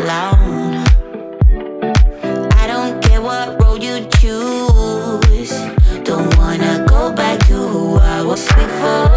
alone. I don't care what road you choose. Don't wanna go back to who I was before.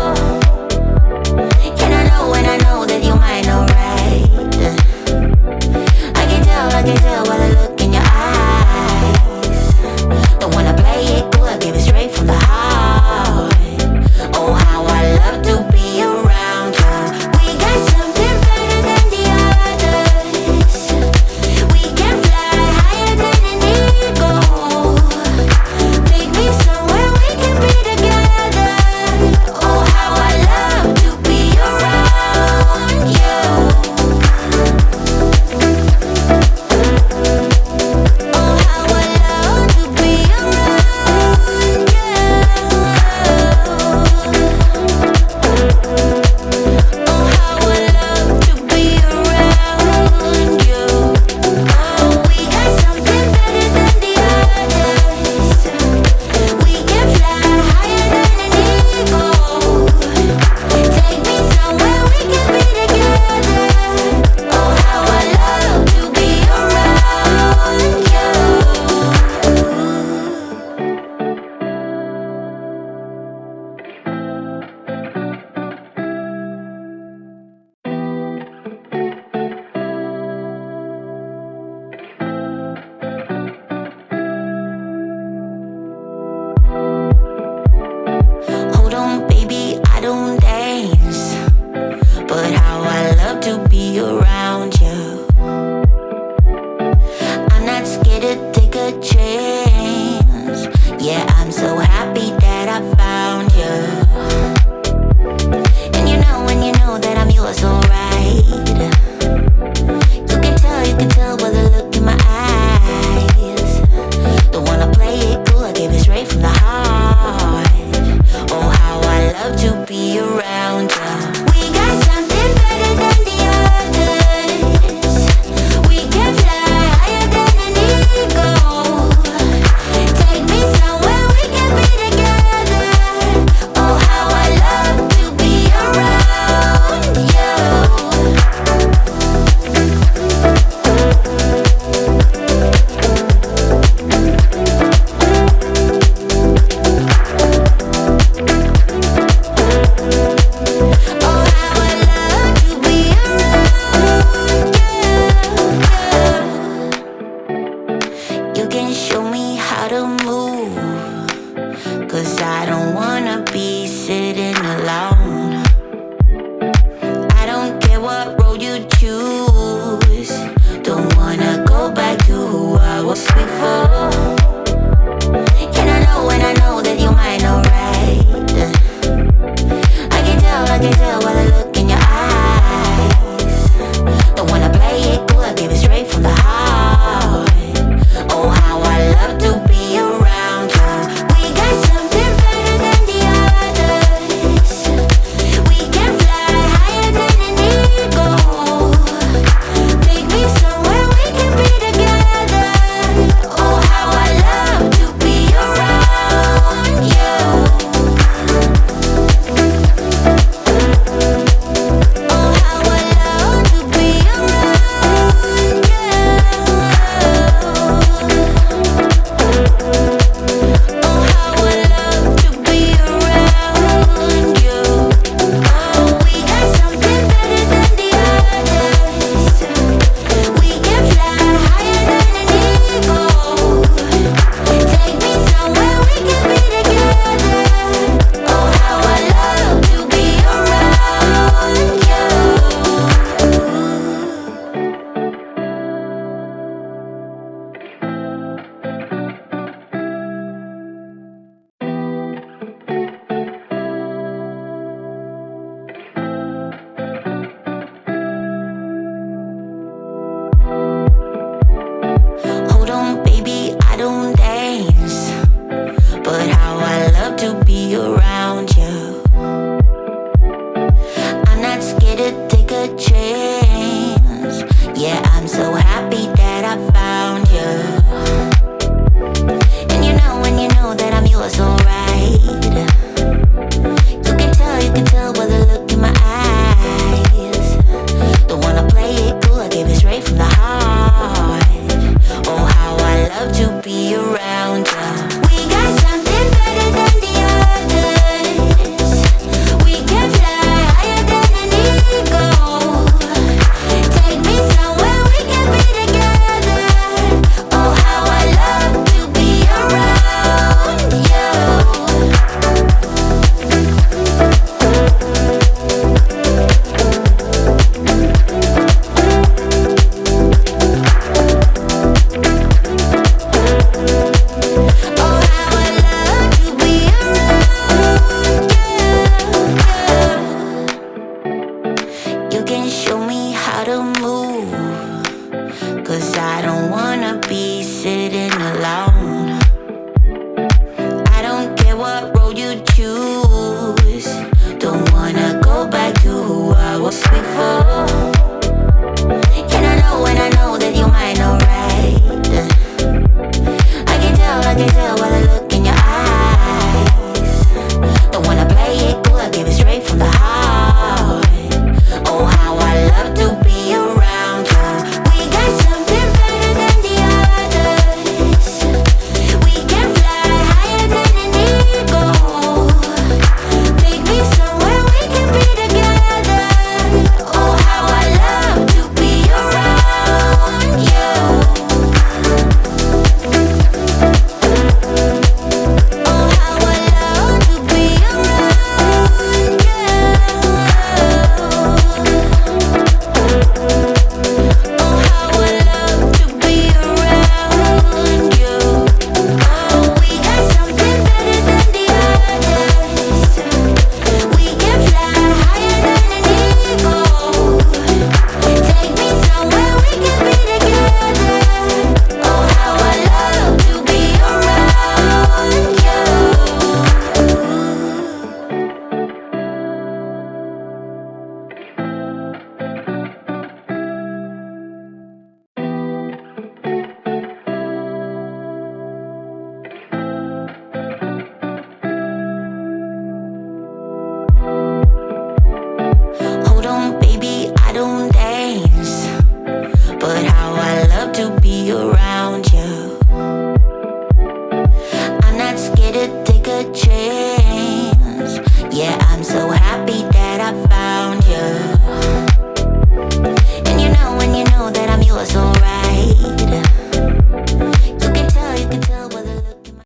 was before?